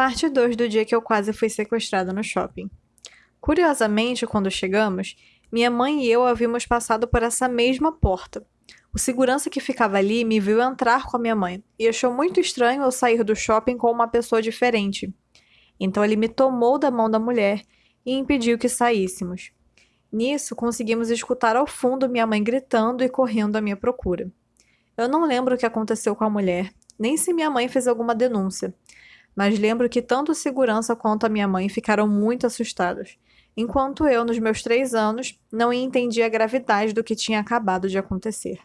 Parte 2 do dia que eu quase fui sequestrada no shopping. Curiosamente, quando chegamos, minha mãe e eu havíamos passado por essa mesma porta. O segurança que ficava ali me viu entrar com a minha mãe e achou muito estranho eu sair do shopping com uma pessoa diferente. Então ele me tomou da mão da mulher e impediu que saíssemos. Nisso, conseguimos escutar ao fundo minha mãe gritando e correndo à minha procura. Eu não lembro o que aconteceu com a mulher, nem se minha mãe fez alguma denúncia, mas lembro que tanto o segurança quanto a minha mãe ficaram muito assustados, enquanto eu, nos meus três anos, não entendia a gravidade do que tinha acabado de acontecer.